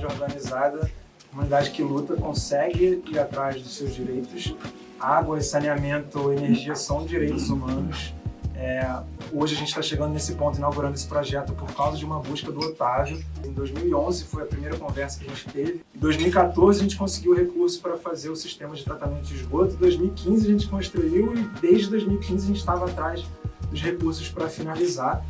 organizada, comunidade que luta, consegue ir atrás dos seus direitos. Água, saneamento, energia são direitos humanos. É, hoje a gente está chegando nesse ponto, inaugurando esse projeto por causa de uma busca do Otávio. Em 2011 foi a primeira conversa que a gente teve. Em 2014 a gente conseguiu recurso para fazer o sistema de tratamento de esgoto. Em 2015 a gente construiu e desde 2015 a gente estava atrás dos recursos para finalizar.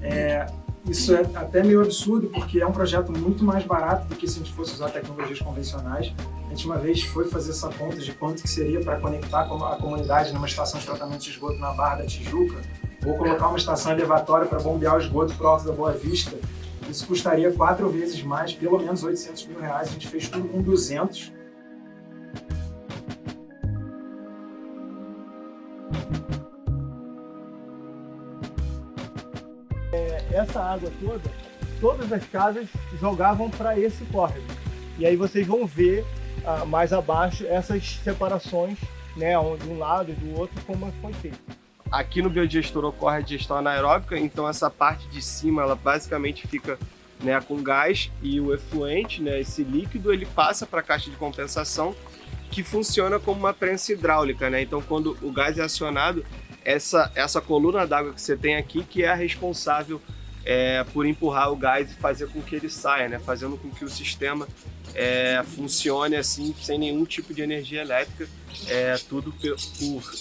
É, isso é até meio absurdo, porque é um projeto muito mais barato do que se a gente fosse usar tecnologias convencionais. A gente uma vez foi fazer essa conta de quanto que seria para conectar a comunidade numa estação de tratamento de esgoto na Barra da Tijuca, ou colocar uma estação elevatória para bombear o esgoto para o Alto da Boa Vista. Isso custaria quatro vezes mais, pelo menos 800 mil reais. A gente fez tudo com 200 essa água toda, todas as casas jogavam para esse córrego. E aí vocês vão ver ah, mais abaixo essas separações, né, de um lado e do outro, como foi feito. Aqui no biodigestor ocorre a digestão anaeróbica, então essa parte de cima, ela basicamente fica né, com gás e o efluente, né, esse líquido, ele passa para a caixa de compensação, que funciona como uma prensa hidráulica, né? Então, quando o gás é acionado, essa, essa coluna d'água que você tem aqui, que é a responsável é, por empurrar o gás e fazer com que ele saia, né? fazendo com que o sistema é, funcione assim, sem nenhum tipo de energia elétrica, é, tudo por,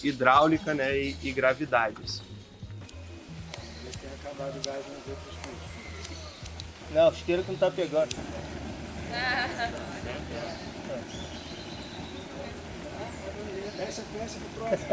hidráulica né? e, e gravidades. Não, o esteiro que não está pegando. Fecha, fecha pro próximo.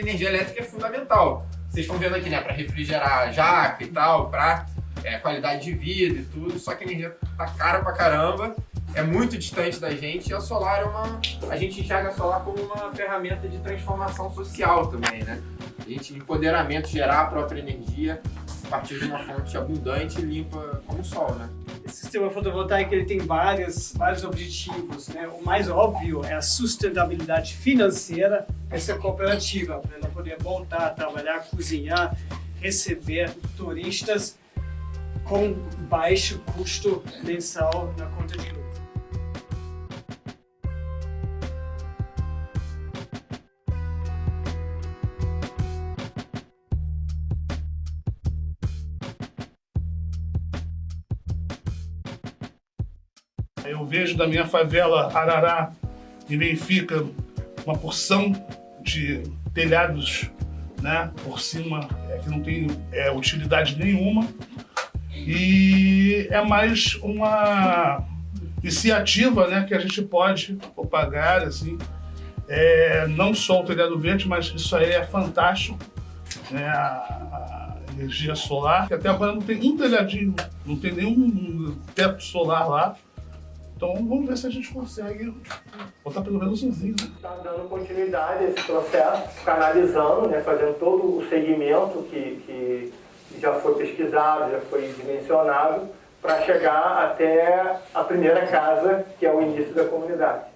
Energia elétrica é fundamental. Vocês estão vendo aqui, né, para refrigerar jaca e tal, para é, qualidade de vida e tudo, só que a energia tá cara pra caramba, é muito distante da gente e a solar é uma... a gente enxerga a solar como uma ferramenta de transformação social também, né? A gente, empoderamento, gerar a própria energia partir de uma fonte abundante e limpa como o sol, né? Esse sistema fotovoltaico ele tem vários, vários objetivos. Né? O mais óbvio é a sustentabilidade financeira dessa cooperativa, para ela poder voltar a trabalhar, cozinhar, receber turistas com baixo custo mensal na conta de luz. Eu vejo da minha favela Arará e Benfica uma porção de telhados né, por cima é, que não tem é, utilidade nenhuma. E é mais uma iniciativa né, que a gente pode propagar assim, é, não só o telhado verde, mas isso aí é fantástico, né, a, energia solar, que até agora não tem um telhadinho, não tem nenhum teto solar lá, então vamos ver se a gente consegue botar pelo menos umzinho. Né? Está dando continuidade a esse processo, canalizando, né, fazendo todo o segmento que, que já foi pesquisado, já foi dimensionado, para chegar até a primeira casa, que é o início da comunidade.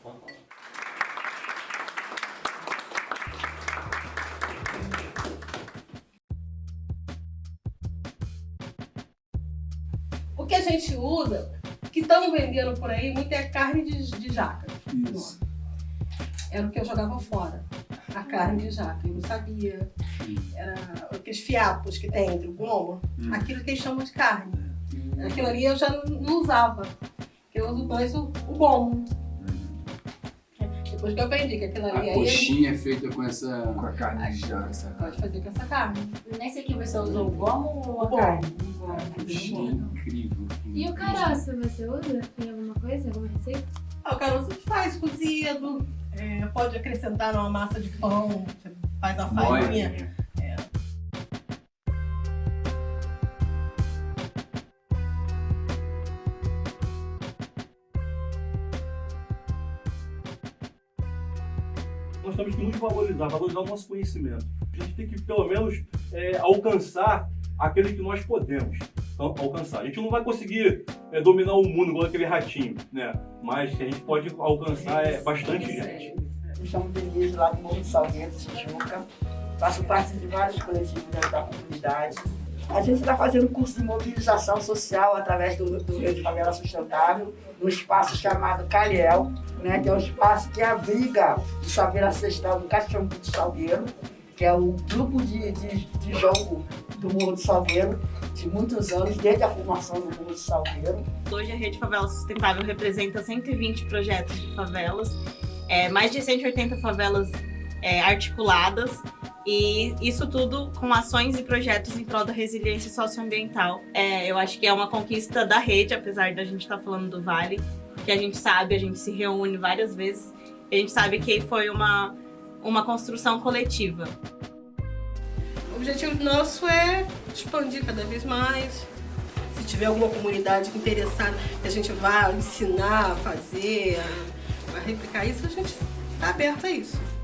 O que a gente usa que estão vendendo por aí muito é carne de, de jaca. Isso. Era o que eu jogava fora. A carne de jaca. Eu não sabia. Era aqueles fiapos que tem entre o gomo. Hum. Aquilo que eles chamam de carne. Hum. Aquilo ali eu já não, usava. Eu uso mais o, o gomo. Depois que eu aprendi que aquilo ali... A coxinha é feita com essa... Com a carne de jaca. Pode fazer com essa carne. Nesse aqui você usou o gomo ou a o carne? Coxinha incrível. E o caroço, você usa em alguma coisa, alguma receita? Ah, o caroço faz cozido, é, pode acrescentar numa massa de pão, você faz a farinha. Nós temos que nos valorizar, valorizar o nosso conhecimento. A gente tem que, pelo menos, é, alcançar aquele que nós podemos. al- alcançar. A gente não vai conseguir é, dominar o mundo igual aquele ratinho, né? Mas a gente pode alcançar é, bastante gente. Me chamo Denise, lá do Morro Salgueiro, Tijuca. Faço parte de vários coletivos da comunidade. A gente está fazendo curso de mobilização social através do, do Rede Favela Sustentável, no espaço chamado Caliel, né, que é um espaço que abriga o saber ancestral do Cachombo do Salgueiro, que é um grupo de, de, de jogo do Morro do Salgueiro, de muitos anos, desde a formação do Morro do Salgueiro. Hoje a Rede Favela Sustentável representa 120 projetos de favelas, é, mais de 180 favelas é, articuladas e isso tudo com ações e projetos em prol da resiliência socioambiental. É, eu acho que é uma conquista da rede, apesar da gente estar falando do Vale, que a gente sabe, a gente se reúne várias vezes, a gente sabe que foi uma, uma construção coletiva. O objetivo nosso é expandir cada vez mais. Se tiver alguma comunidade interessada que a gente vá ensinar a fazer, a replicar isso, a gente está aberto a isso.